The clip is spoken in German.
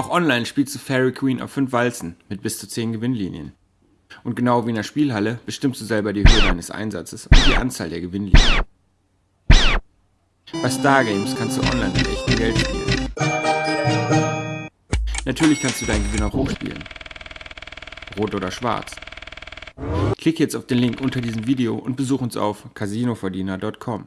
Auch online spielst du Fairy Queen auf 5 Walzen mit bis zu 10 Gewinnlinien. Und genau wie in der Spielhalle bestimmst du selber die Höhe deines Einsatzes und die Anzahl der Gewinnlinien. Bei Stargames kannst du online mit echtem Geld spielen. Natürlich kannst du deinen Gewinn auch hochspielen. Rot oder schwarz. Klick jetzt auf den Link unter diesem Video und besuch uns auf casinoverdiener.com.